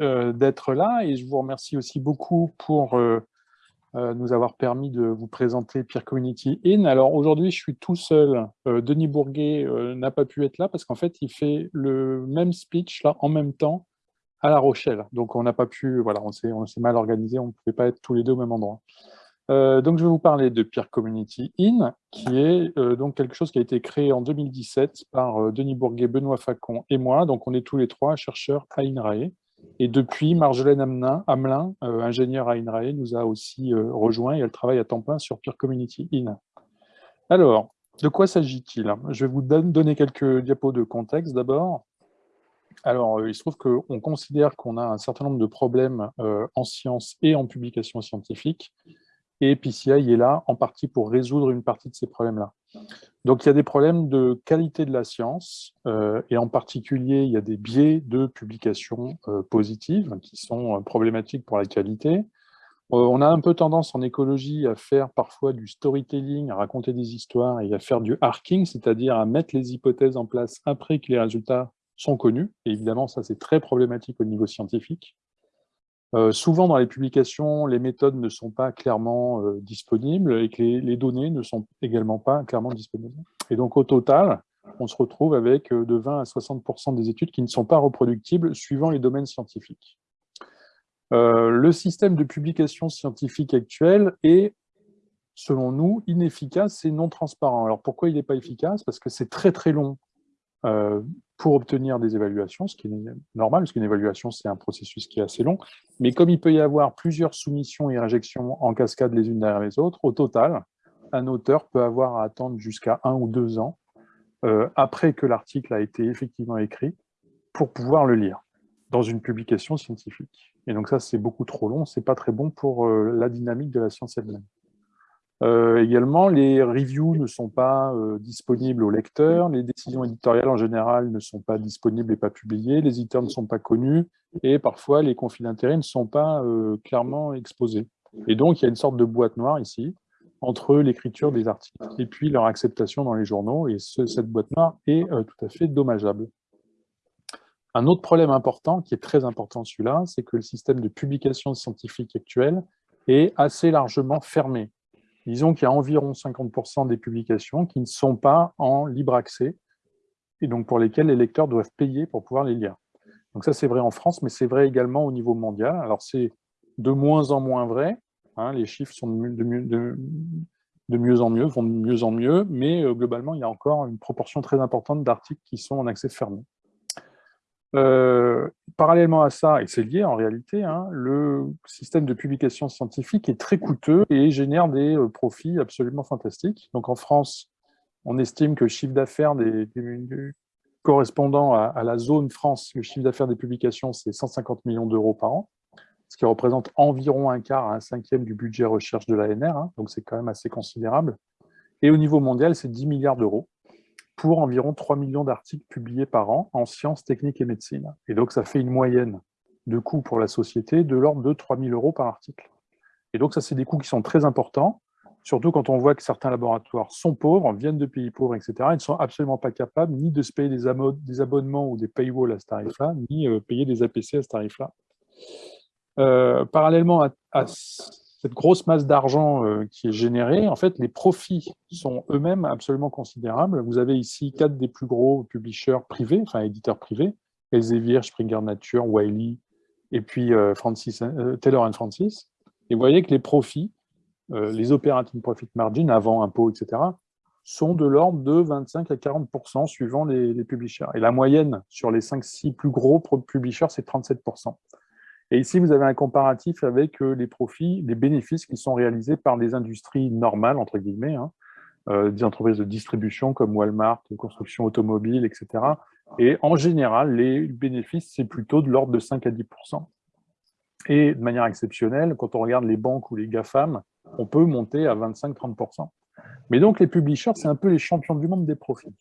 euh, d'être là et je vous remercie aussi beaucoup pour euh, euh, nous avoir permis de vous présenter Peer Community In. Alors aujourd'hui, je suis tout seul. Denis Bourguet n'a pas pu être là parce qu'en fait, il fait le même speech là en même temps à La Rochelle. Donc on n'a pas pu, voilà, on s'est mal organisé, on ne pouvait pas être tous les deux au même endroit. Donc, je vais vous parler de Peer Community In, qui est donc quelque chose qui a été créé en 2017 par Denis Bourguet, Benoît Facon et moi. Donc, on est tous les trois chercheurs à INRAE. Et depuis, Marjolaine Hamelin, ingénieure à INRAE, nous a aussi rejoint et elle travaille à temps plein sur Peer Community In. Alors, de quoi s'agit-il? Je vais vous donner quelques diapos de contexte d'abord. Alors, il se trouve qu'on considère qu'on a un certain nombre de problèmes en sciences et en publication scientifique et PCI est là en partie pour résoudre une partie de ces problèmes-là. Donc il y a des problèmes de qualité de la science, euh, et en particulier il y a des biais de publication euh, positives qui sont euh, problématiques pour la qualité. on a un peu tendance en écologie à faire parfois du storytelling, à raconter des histoires et à faire du arcing, c'est-à-dire à mettre les hypothèses en place après que les résultats sont connus. Et évidemment, ça c'est très problématique au niveau scientifique. Euh, souvent, dans les publications, les méthodes ne sont pas clairement euh, disponibles et que les, données ne sont également pas clairement disponibles. Et donc, au total, on se retrouve avec euh, de 20 à 60% des études qui ne sont pas reproductibles suivant les domaines scientifiques. le système de publication scientifique actuel est, selon nous, inefficace et non transparent. Alors, pourquoi il n'est pas efficace? Parce que c'est très très long pour obtenir des évaluations, ce qui est normal, parce qu'une évaluation, c'est un processus qui est assez long. Mais comme il peut y avoir plusieurs soumissions et réjections en cascade les unes derrière les autres, au total, un auteur peut avoir à attendre jusqu'à un ou deux ans euh, après que l'article a été effectivement écrit pour pouvoir le lire dans une publication scientifique. Et donc ça, c'est beaucoup trop long, c'est pas très bon pour euh, la dynamique de la science elle-même. Euh, également, les reviews ne sont pas euh, disponibles aux lecteurs, les décisions éditoriales en général ne sont pas disponibles et pas publiées, les éditeurs ne sont pas connus, et parfois les conflits d'intérêts ne sont pas euh, clairement exposés. Et donc, il y a une sorte de boîte noire ici, entre l'écriture des articles et puis leur acceptation dans les journaux, et cette boîte noire est tout à fait dommageable. Un autre problème important, qui est très important celui-là, c'est que le système de publication scientifique actuel est assez largement fermé. Disons qu'il y a environ 50% des publications qui ne sont pas en libre accès, et donc pour lesquelles les lecteurs doivent payer pour pouvoir les lire. Donc ça, c'est vrai en France, mais c'est vrai également au niveau mondial. Alors c'est de moins en moins vrai, hein, les chiffres sont de mieux, de mieux, en mieux, vont de mieux en mieux, mais euh, globalement, il y a encore une proportion très importante d'articles qui sont en accès fermé. Euh, parallèlement à ça, et c'est lié en réalité, hein, le système de publication scientifique est très coûteux et génère des euh, profits absolument fantastiques. Donc en France, on estime que le chiffre d'affaires correspondant à, la zone France, le chiffre d'affaires des publications, c'est 150 millions d'euros par an, ce qui représente environ un quart à un cinquième du budget recherche de l'ANR, hein, donc c'est quand même assez considérable. Et au niveau mondial, c'est 10 milliards d'euros pour environ 3 millions d'articles publiés par an en sciences, techniques et médecine. Et donc, ça fait une moyenne de coûts pour la société de l'ordre de 3 000 euros par article. Et donc, ça, c'est des coûts qui sont très importants, surtout quand on voit que certains laboratoires sont pauvres, viennent de pays pauvres, etc. Ils ne sont absolument pas capables ni de se payer des, abonnements ou des paywalls à ce tarif-là, ni euh, payer des APC à ce tarif-là. Euh, parallèlement à, à cette grosse masse d'argent euh, qui est générée, en fait, les profits sont eux-mêmes absolument considérables. Vous avez ici quatre des plus gros publishers privés, enfin éditeurs privés, Elsevier, Springer Nature, Wiley, et puis euh, Francis, euh, Taylor Francis. Et vous voyez que les profits, les operating profit margin, avant impôts, etc., sont de l'ordre de 25 à 40% suivant les, les, publishers. Et la moyenne sur les 5-6 plus gros publishers, c'est 37 et ici, vous avez un comparatif avec euh, les profits, les bénéfices qui sont réalisés par des industries normales, entre guillemets, hein, euh, des entreprises de distribution comme Walmart, construction automobile, etc. Et en général, les bénéfices, c'est plutôt de l'ordre de 5 à 10% Et de manière exceptionnelle, quand on regarde les banques ou les GAFAM, on peut monter à 25-30% Mais donc, les publishers, c'est un peu les champions du monde des profits.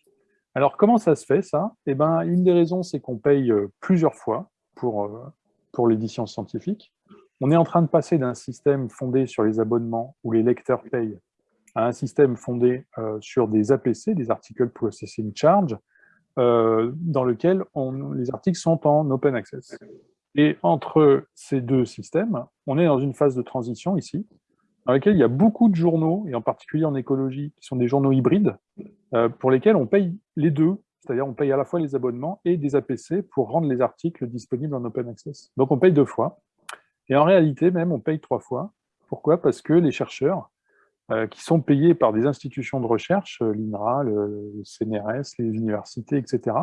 Alors, comment ça se fait, ça? Eh ben, Une des raisons, c'est qu'on paye euh, plusieurs fois pour pour l'édition scientifique. On est en train de passer d'un système fondé sur les abonnements où les lecteurs payent à un système fondé euh, sur des APC, des Article Processing Charge, euh, dans lequel les articles sont en open access. Et entre ces deux systèmes, on est dans une phase de transition ici, dans laquelle il y a beaucoup de journaux, et en particulier en écologie, qui sont des journaux hybrides, euh, pour lesquels on paye les deux, c'est-à-dire on paye à la fois les abonnements et des APC pour rendre les articles disponibles en open access. Donc on paye deux fois. Et en réalité, même, on paye trois fois. Pourquoi? Parce que les chercheurs, euh, qui sont payés par des institutions de recherche, euh, l'INRA, le CNRS, les universités, etc.,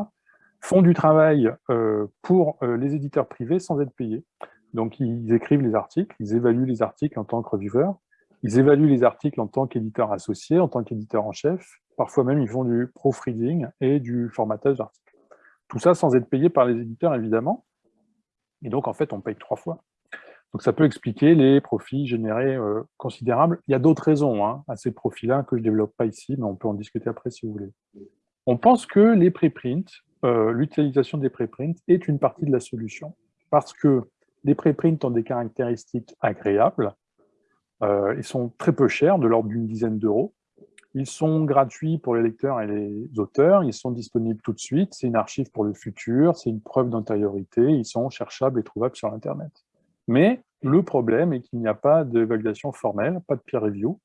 font du travail euh, pour les éditeurs privés sans être payés. Donc, ils écrivent les articles, ils évaluent les articles en tant que reviewers, ils évaluent les articles en tant qu'éditeur associé, en tant qu'éditeur en chef. Parfois même, ils font du proofreading et du formatage d'articles. Tout ça sans être payé par les éditeurs, évidemment. Et donc, en fait, on paye trois fois. Donc ça peut expliquer les profits générés euh, considérables. Il y a d'autres raisons hein, à ces profits-là que je ne développe pas ici, mais on peut en discuter après si vous voulez. On pense que les préprints, euh, l'utilisation des préprints est une partie de la solution, parce que les préprints ont des caractéristiques agréables, euh, ils sont très peu chers, de l'ordre d'une dizaine d'euros, ils sont gratuits pour les lecteurs et les auteurs, ils sont disponibles tout de suite, c'est une archive pour le futur, c'est une preuve d'antériorité, ils sont cherchables et trouvables sur Internet. Mais le problème est qu'il n'y a pas d'évaluation formelle, pas de peer review,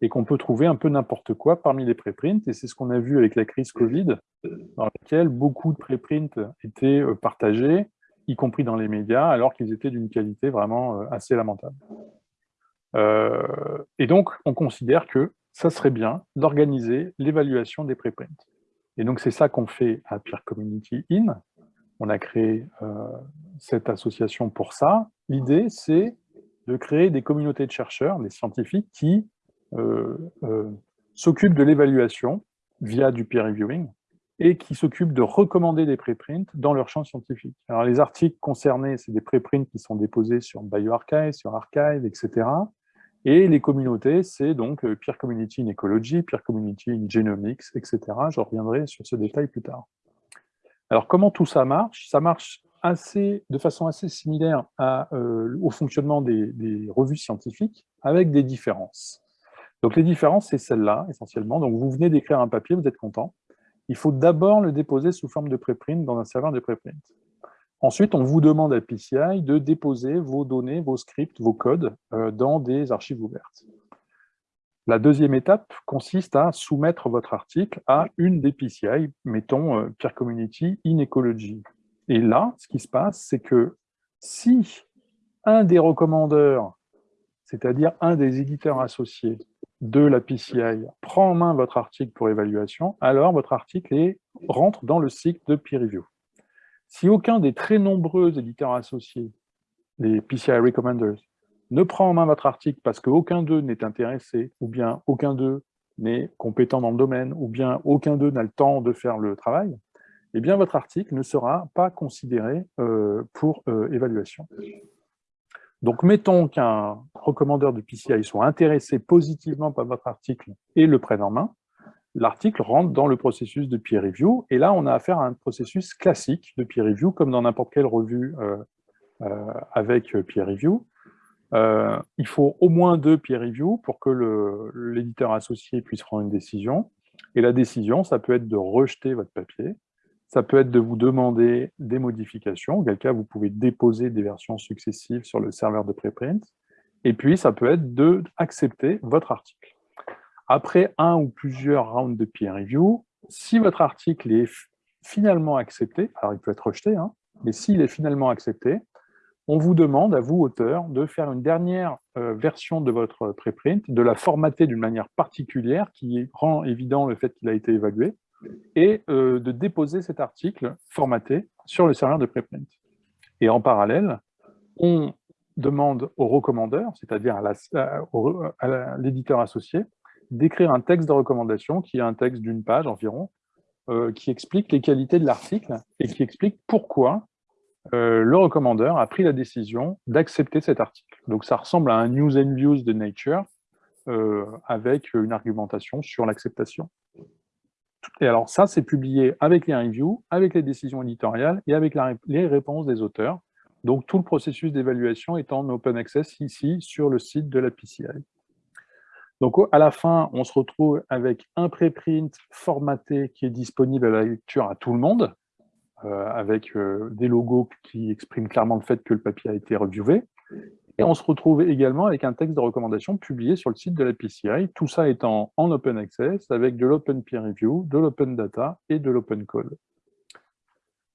et qu'on peut trouver un peu n'importe quoi parmi les préprints, et c'est ce qu'on a vu avec la crise Covid, dans laquelle beaucoup de préprints étaient euh, partagés, y compris dans les médias, alors qu'ils étaient d'une qualité vraiment euh, assez lamentable. Euh, et donc, on considère que ça serait bien d'organiser l'évaluation des préprints. Et donc, c'est ça qu'on fait à Peer Community In. On a créé cette association pour ça, L'idée, c'est de créer des communautés de chercheurs, des scientifiques, qui euh, euh, s'occupent de l'évaluation via du peer reviewing et qui s'occupent de recommander des préprints dans leur champ scientifique. Alors les articles concernés, c'est des préprints qui sont déposés sur BioArchive, sur Archive, etc. Et les communautés, c'est donc euh, Peer Community in Ecology, Peer Community in Genomics, etc. Je reviendrai sur ce détail plus tard. Alors comment tout ça marche? Ça marche assez, de façon assez similaire euh, au fonctionnement des, revues scientifiques, avec des différences. Donc les différences, c'est celle-là, essentiellement. Donc vous venez d'écrire un papier, vous êtes content. Il faut d'abord le déposer sous forme de préprint dans un serveur de préprint. Ensuite, on vous demande à PCI de déposer vos données, vos scripts, vos codes euh, dans des archives ouvertes. La deuxième étape consiste à soumettre votre article à une des PCI, mettons euh, Peer Community in Ecology. Et là, ce qui se passe, c'est que si un des recommandeurs, c'est-à-dire un des éditeurs associés de la PCI, prend en main votre article pour évaluation, alors votre article rentre dans le cycle de peer review. Si aucun des très nombreux éditeurs associés, les PCI Recommenders, ne prend en main votre article parce qu'aucun d'eux n'est intéressé, ou bien aucun d'eux n'est compétent dans le domaine, ou bien aucun d'eux n'a le temps de faire le travail, eh bien, votre article ne sera pas considéré euh, pour euh, évaluation. Donc, mettons qu'un recommandeur de PCI soit intéressé positivement par votre article et le prenne en main, l'article rentre dans le processus de peer review, et là, on a affaire à un processus classique de peer review, comme dans n'importe quelle revue euh, avec peer review. il faut au moins deux peer reviews pour que l'éditeur associé puisse prendre une décision, et la décision, ça peut être de rejeter votre papier, ça peut être de vous demander des modifications, auquel cas vous pouvez déposer des versions successives sur le serveur de préprint. Et puis, ça peut être d'accepter votre article. Après un ou plusieurs rounds de peer review, si votre article est finalement accepté, alors il peut être rejeté, hein, mais s'il est finalement accepté, on vous demande, à vous, auteur, de faire une dernière euh, version de votre préprint, de la formater d'une manière particulière qui rend évident le fait qu'il a été évalué, et euh, de déposer cet article formaté sur le serveur de preprint. Et en parallèle, on demande au recommandeur, c'est-à-dire à l'éditeur associé, d'écrire un texte de recommandation qui est un texte d'une page environ, euh, qui explique les qualités de l'article et qui explique pourquoi euh, le recommandeur a pris la décision d'accepter cet article. Donc ça ressemble à un news and views de Nature avec une argumentation sur l'acceptation. Et alors ça, c'est publié avec les reviews, avec les décisions éditoriales et avec les réponses des auteurs. Donc tout le processus d'évaluation est en open access ici sur le site de la PCI. Donc à la fin, on se retrouve avec un préprint formaté qui est disponible à la lecture à tout le monde, avec des logos qui expriment clairement le fait que le papier a été reviewé. Et on se retrouve également avec un texte de recommandation publié sur le site de la PCI, tout ça étant en open access, avec de l'open peer review, de l'open data et de l'open code.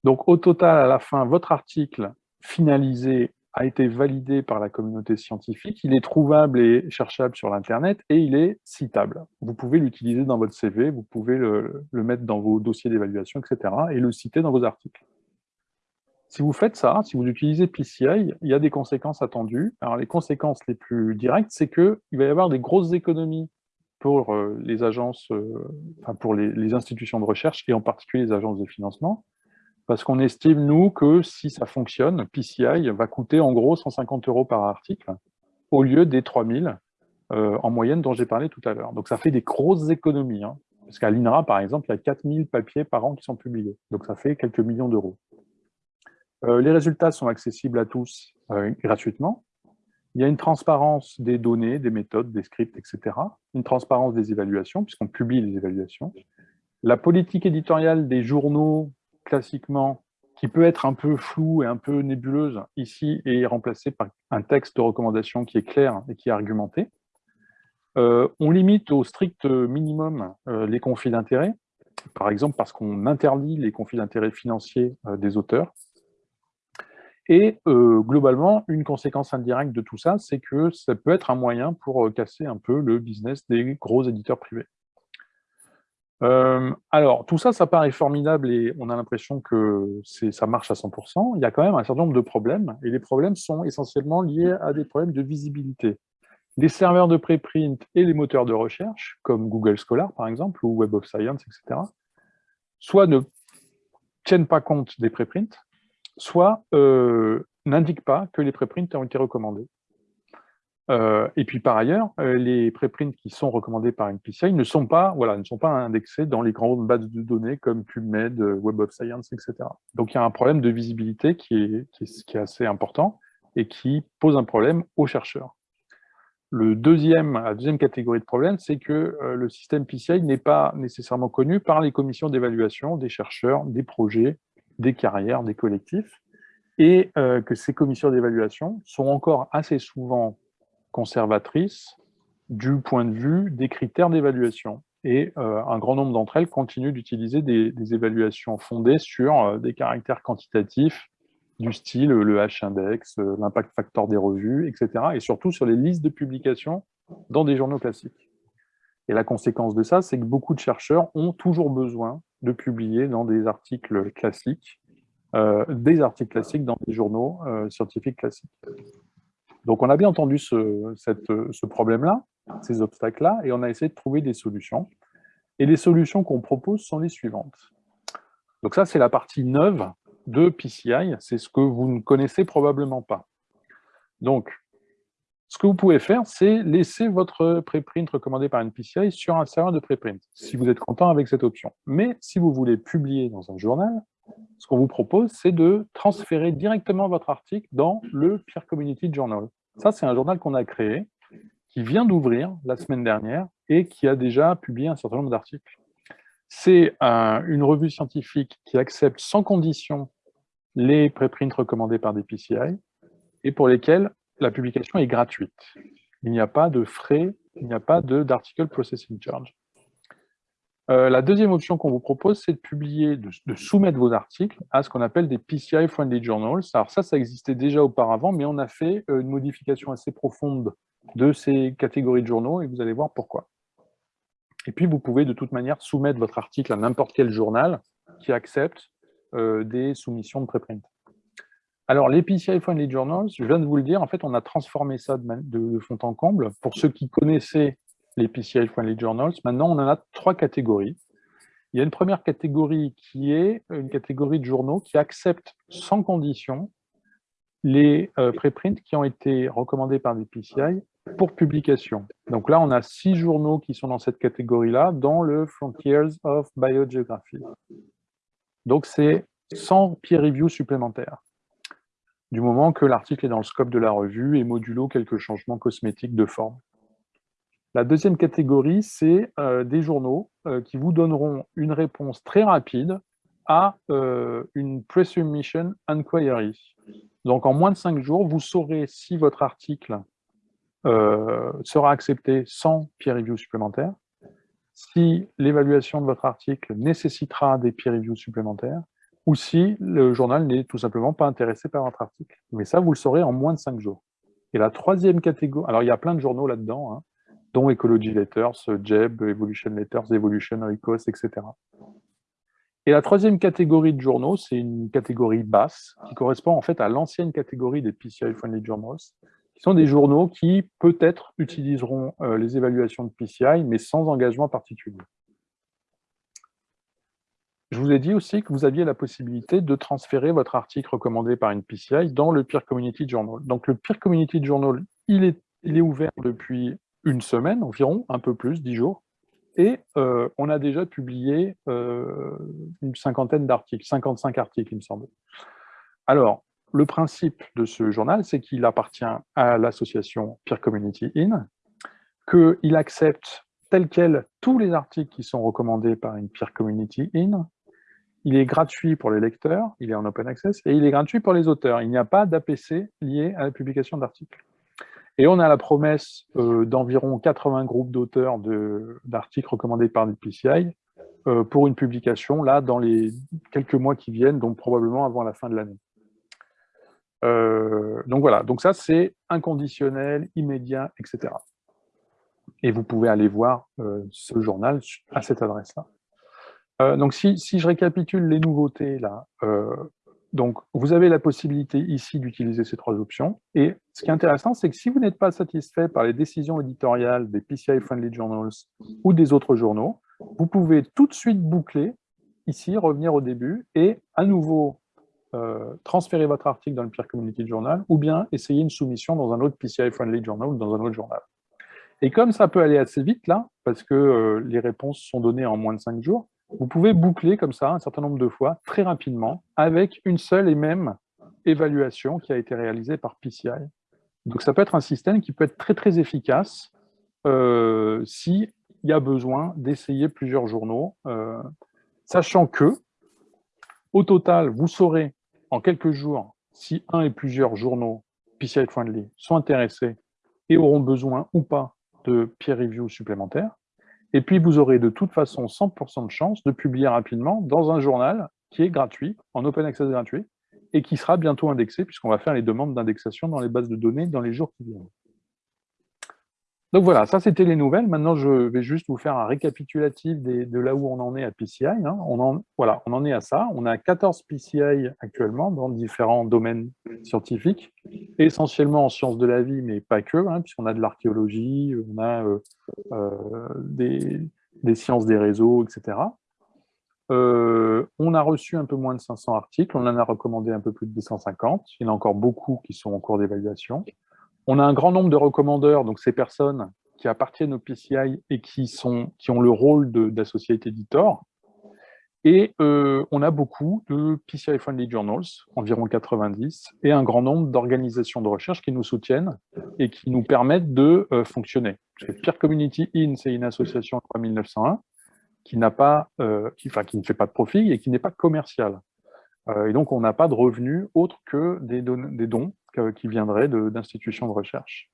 Donc au total, à la fin, votre article finalisé a été validé par la communauté scientifique, il est trouvable et cherchable sur l'Internet et il est citable. Vous pouvez l'utiliser dans votre CV, vous pouvez le, mettre dans vos dossiers d'évaluation, etc. et le citer dans vos articles. Si vous faites ça, si vous utilisez PCI, il y a des conséquences attendues. Alors les conséquences les plus directes, c'est qu'il va y avoir des grosses économies pour euh, les agences, euh, enfin pour les, institutions de recherche, et en particulier les agences de financement, parce qu'on estime, nous, que si ça fonctionne, PCI va coûter en gros 150 euros par article, au lieu des 3000 euh, en moyenne dont j'ai parlé tout à l'heure. Donc ça fait des grosses économies. Hein. parce qu'à l'INRA, par exemple, il y a 4000 papiers par an qui sont publiés. Donc ça fait quelques millions d'euros. Euh, les résultats sont accessibles à tous euh, gratuitement. Il y a une transparence des données, des méthodes, des scripts, etc. Une transparence des évaluations, puisqu'on publie les évaluations. La politique éditoriale des journaux, classiquement, qui peut être un peu floue et un peu nébuleuse, ici est remplacée par un texte de recommandation qui est clair et qui est argumenté. Euh, on limite au strict minimum les conflits d'intérêts, par exemple parce qu'on interdit les conflits d'intérêts financiers des auteurs, et euh, globalement, une conséquence indirecte de tout ça, c'est que ça peut être un moyen pour euh, casser un peu le business des gros éditeurs privés. Euh, alors, tout ça, ça paraît formidable et on a l'impression que ça marche à 100%. Il y a quand même un certain nombre de problèmes, et les problèmes sont essentiellement liés à des problèmes de visibilité. Les serveurs de préprint et les moteurs de recherche, comme Google Scholar par exemple, ou Web of Science, etc., soit ne tiennent pas compte des préprints, soit euh, n'indique pas que les préprints ont été recommandés. Et puis par ailleurs, les préprints qui sont recommandés par une PCI ne sont pas, voilà, ne sont pas indexés dans les grandes bases de données comme PubMed, Web of Science, etc. Donc il y a un problème de visibilité qui est, assez important et qui pose un problème aux chercheurs. Le deuxième, la deuxième catégorie de problème, c'est que le système PCI n'est pas nécessairement connu par les commissions d'évaluation des chercheurs, des projets, des carrières, des collectifs, et que ces commissions d'évaluation sont encore assez souvent conservatrices du point de vue des critères d'évaluation. Et euh, un grand nombre d'entre elles continuent d'utiliser des, évaluations fondées sur euh, des caractères quantitatifs du style le H-index, l'impact factor des revues, etc. Et surtout sur les listes de publications dans des journaux classiques. Et la conséquence de ça, c'est que beaucoup de chercheurs ont toujours besoin de publier dans des articles classiques, euh, des articles classiques dans des journaux euh, scientifiques classiques. Donc on a bien entendu ce, problème-là, ces obstacles-là, et on a essayé de trouver des solutions. Et les solutions qu'on propose sont les suivantes. Donc ça, c'est la partie neuve de PCI, c'est ce que vous ne connaissez probablement pas. Donc, ce que vous pouvez faire, c'est laisser votre préprint recommandé par une PCI sur un serveur de préprint, si vous êtes content avec cette option. Mais si vous voulez publier dans un journal, ce qu'on vous propose, c'est de transférer directement votre article dans le Peer Community Journal. Ça, c'est un journal qu'on a créé, qui vient d'ouvrir la semaine dernière et qui a déjà publié un certain nombre d'articles. C'est une revue scientifique qui accepte sans condition les préprints recommandés par des PCI et pour lesquels la publication est gratuite. Il n'y a pas de frais, il n'y a pas d'article processing charge. Euh, la deuxième option qu'on vous propose, c'est de publier, de, soumettre vos articles à ce qu'on appelle des PCI Friendly Journals. Alors ça, ça existait déjà auparavant, mais on a fait euh, une modification assez profonde de ces catégories de journaux, et vous allez voir pourquoi. Et puis, vous pouvez de toute manière soumettre votre article à n'importe quel journal qui accepte euh, des soumissions de préprint. Alors, les PCI Friendly Journals, je viens de vous le dire, en fait, on a transformé ça de, fond en comble. Pour ceux qui connaissaient les PCI Friendly Journals, maintenant, on en a trois catégories. Il y a une première catégorie qui est une catégorie de journaux qui acceptent sans condition les euh, préprints qui ont été recommandés par des PCI pour publication. Donc là, on a six journaux qui sont dans cette catégorie-là, dans le Frontiers of Biogeography. Donc c'est sans peer review supplémentaire du moment que l'article est dans le scope de la revue et modulo quelques changements cosmétiques de forme. La deuxième catégorie, c'est euh, des journaux euh, qui vous donneront une réponse très rapide à une Presubmission Inquiry. Donc, en moins de cinq jours, vous saurez si votre article sera accepté sans peer review supplémentaire, si l'évaluation de votre article nécessitera des peer reviews supplémentaires, ou si le journal n'est tout simplement pas intéressé par votre article. Mais ça, vous le saurez en moins de cinq jours. Et la troisième catégorie, alors il y a plein de journaux là-dedans, hein, dont Ecology Letters, Jeb, Evolution Letters, Evolution Oikos, etc. Et la troisième catégorie de journaux, c'est une catégorie basse, qui correspond en fait à l'ancienne catégorie des PCI Friendly Journals, qui sont des journaux qui peut-être utiliseront euh, les évaluations de PCI, mais sans engagement particulier. Je vous ai dit aussi que vous aviez la possibilité de transférer votre article recommandé par une PCI dans le Peer Community Journal. Donc le Peer Community Journal, il est ouvert depuis une semaine environ, un peu plus, dix jours, et euh, on a déjà publié euh, une cinquantaine d'articles, 55 articles, il me semble. Alors, le principe de ce journal, c'est qu'il appartient à l'association Peer Community In, qu'il accepte tel quel tous les articles qui sont recommandés par une Peer Community In, il est gratuit pour les lecteurs, il est en open access, et il est gratuit pour les auteurs. Il n'y a pas d'APC lié à la publication d'articles. Et on a la promesse euh, d'environ 80 groupes d'auteurs d'articles recommandés par le PCI euh, pour une publication, là, dans les quelques mois qui viennent, donc probablement avant la fin de l'année. Euh, donc voilà, donc ça c'est inconditionnel, immédiat, etc. Et vous pouvez aller voir ce journal à cette adresse-là. donc si, si, je récapitule les nouveautés là, donc, vous avez la possibilité ici d'utiliser ces trois options. Et ce qui est intéressant, c'est que si vous n'êtes pas satisfait par les décisions éditoriales des PCI Friendly Journals ou des autres journaux, vous pouvez tout de suite boucler, ici, revenir au début, et à nouveau euh, transférer votre article dans le Peer Community Journal, ou bien essayer une soumission dans un autre PCI Friendly Journal ou dans un autre journal. Et comme ça peut aller assez vite, là, parce que euh, les réponses sont données en moins de cinq jours, vous pouvez boucler comme ça un certain nombre de fois, très rapidement, avec une seule et même évaluation qui a été réalisée par PCI. Donc ça peut être un système qui peut être très très efficace euh, s'il y a besoin d'essayer plusieurs journaux, euh, sachant que, au total, vous saurez en quelques jours si un et plusieurs journaux PCI Friendly sont intéressés et auront besoin ou pas de peer review supplémentaires. Et puis, vous aurez de toute façon 100% de chance de publier rapidement dans un journal qui est gratuit, en open access gratuit, et qui sera bientôt indexé, puisqu'on va faire les demandes d'indexation dans les bases de données dans les jours qui viennent. Donc voilà, ça c'était les nouvelles. Maintenant, je vais juste vous faire un récapitulatif de là où on en est à PCI. Hein. On, en, voilà, on en est à ça. On a 14 PCI actuellement dans différents domaines scientifiques, essentiellement en sciences de la vie, mais pas que, hein, puisqu'on a de l'archéologie, on a euh, euh, des, sciences des réseaux, etc. Euh, on a reçu un peu moins de 500 articles, on en a recommandé un peu plus de 250. Il y en a encore beaucoup qui sont en cours d'évaluation. On a un grand nombre de recommandeurs, donc ces personnes qui appartiennent au PCI et qui, sont, qui ont le rôle d'associate editor. Et euh, on a beaucoup de PCI Friendly Journals, environ 90, et un grand nombre d'organisations de recherche qui nous soutiennent et qui nous permettent de euh, fonctionner. Peer Community In, c'est une association de 1901 qui, pas, euh, qui, enfin, qui ne fait pas de profit et qui n'est pas commerciale. Et donc, on n'a pas de revenus autres que des, dons qui viendraient d'institutions de, recherche.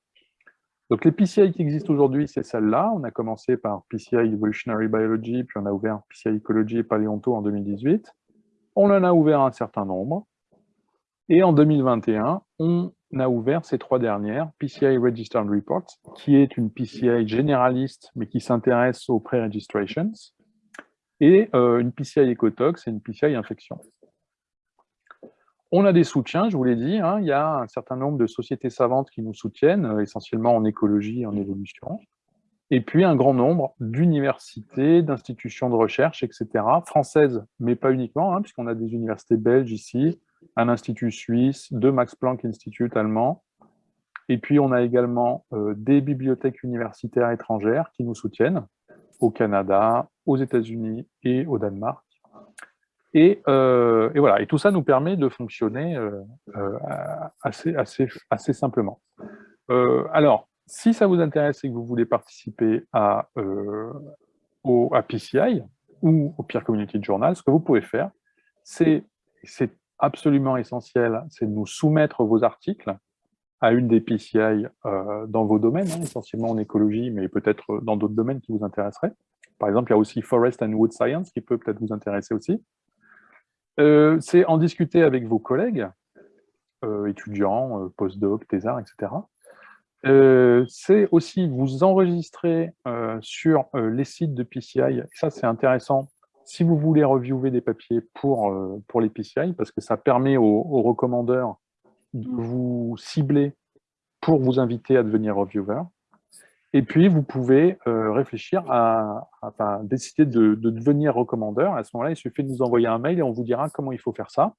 Donc les PCI qui existent aujourd'hui, c'est celle-là. On a commencé par PCI Evolutionary Biology, puis on a ouvert PCI Ecology et Paléonto en 2018. On en a ouvert un certain nombre. Et en 2021, on a ouvert ces trois dernières, PCI Registered Reports, qui est une PCI généraliste, mais qui s'intéresse aux pre-registrations, et euh, une PCI Ecotox et une PCI Infection. On a des soutiens, je vous l'ai dit, hein. il y a un certain nombre de sociétés savantes qui nous soutiennent, euh, essentiellement en écologie et en évolution, et puis un grand nombre d'universités, d'institutions de recherche, etc., françaises, mais pas uniquement, hein, puisqu'on a des universités belges ici, un institut suisse, deux Max Planck Institute allemands, et puis on a également euh, des bibliothèques universitaires étrangères qui nous soutiennent, au Canada, aux États-Unis et au Danemark. Euh, et, voilà, et tout ça nous permet de fonctionner euh, euh, assez, simplement. alors, si ça vous intéresse et que vous voulez participer à, au, PCI ou au Peer Community Journal, ce que vous pouvez faire, c'est absolument essentiel, c'est de nous soumettre vos articles à une des PCI dans vos domaines, hein, essentiellement en écologie, mais peut-être dans d'autres domaines qui vous intéresseraient. Par exemple, il y a aussi Forest and Wood Science qui peut peut-être vous intéresser aussi. Euh, c'est en discuter avec vos collègues, euh, étudiants, postdocs, thésards, etc. c'est aussi vous enregistrer sur les sites de PCI. Ça, c'est intéressant si vous voulez reviewer des papiers pour, euh, pour les PCI, parce que ça permet aux, recommandeurs de vous cibler pour vous inviter à devenir reviewer. Et puis, vous pouvez euh, réfléchir à, décider de, devenir recommandeur. À ce moment-là, il suffit de nous envoyer un mail et on vous dira comment il faut faire ça.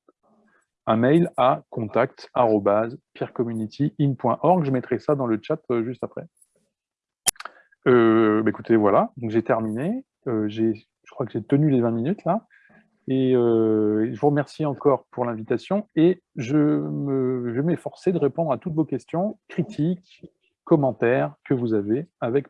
Un mail à contact.peercommunityIn.org. Je mettrai ça dans le chat euh, juste après. Bah, écoutez, voilà, j'ai terminé. je crois que j'ai tenu les 20 minutes là. Et euh, je vous remercie encore pour l'invitation et je, je vais m'efforcer de répondre à toutes vos questions, critiques, commentaires que vous avez avec